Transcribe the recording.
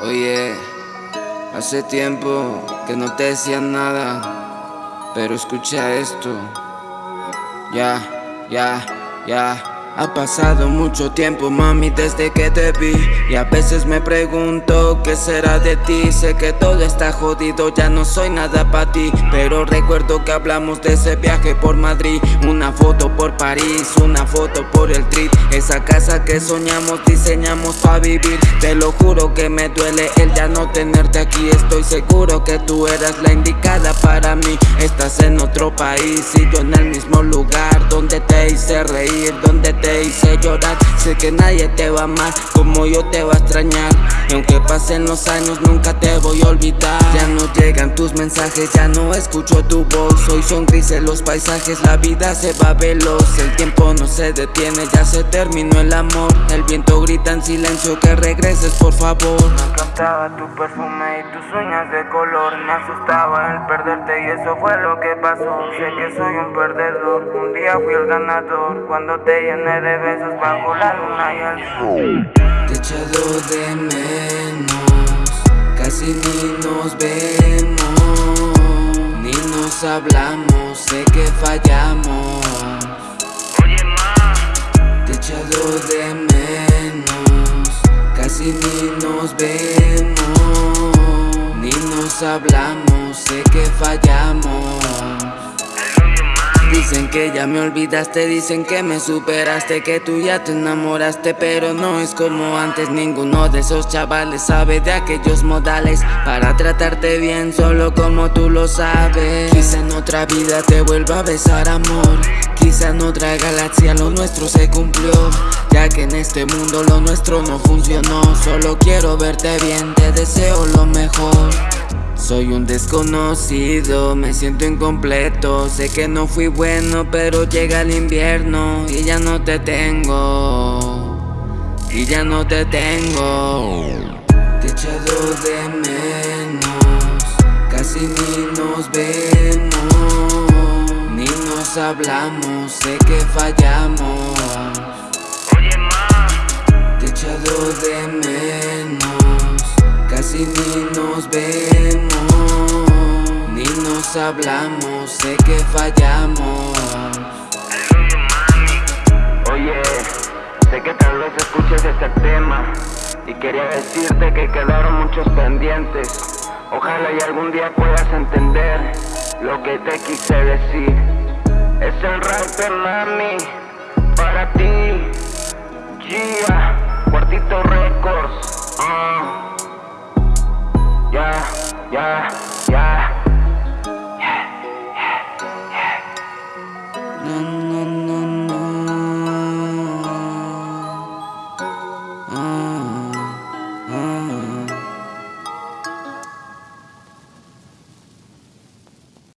Oye, hace tiempo que no te decía nada, pero escucha esto. Ya, ya, ya. Ha pasado mucho tiempo, mami, desde que te vi. Y a veces me pregunto qué será de ti Sé que todo está jodido, ya no soy nada para ti. Pero recuerdo que hablamos de ese viaje por Madrid. Una foto por París, una foto por el trip. Esa casa que soñamos, diseñamos para vivir. Te lo juro que me duele el ya no tenerte aquí. Estoy seguro que tú eras la indicada para mí. Estás en otro país y yo en el mismo lugar Donde te hice reír, donde te te hice llorar. Sé que nadie te va a amar como yo te va a extrañar. Y aunque pasen los años nunca te voy a olvidar. Ya no llegan tus mensajes, ya no escucho tu voz. Hoy son grises los paisajes, la vida se va veloz. El tiempo no se detiene, ya se terminó el amor. El viento grita en silencio que regreses por favor. Me encantaba tu perfume y tus uñas de color. Me asustaba el perderte y eso fue lo que pasó. Sé que soy un perdedor, un día fui el ganador. Cuando te llené de besos bajo la luna y el sol. Te he echado de menos, casi ni nos vemos Ni nos hablamos, sé que fallamos. Oye ma. Te he echado de menos, casi ni nos vemos Ni nos hablamos, sé que fallamos Dicen que ya me olvidaste, dicen que me superaste Que tú ya te enamoraste, pero no es como antes. Ninguno de esos chavales sabe de aquellos modales. Para tratarte bien, solo como tú lo sabes. Quizá en otra vida te vuelva a besar amor. Quizá en otra galaxia lo nuestro se cumplió. Ya que en este mundo lo nuestro no funcionó. Solo quiero verte bien, te deseo lo mejor soy un desconocido, me siento incompleto. Sé que no fui bueno, pero llega el invierno Y ya no te tengo. Y ya no te tengo. Te he echado de menos Casi ni nos vemos Ni nos hablamos, sé que fallamos. Oye ma. Te he echado de menos Casi ni nos vemos hablamos, sé que fallamos. Oye mami. Oye, sé que tal vez escuches este tema Y quería decirte que quedaron muchos pendientes. Ojalá y algún día puedas entender Lo que te quise decir. Es el rap mami Para ti. Gia Cuartito Records. Ya, ya, ya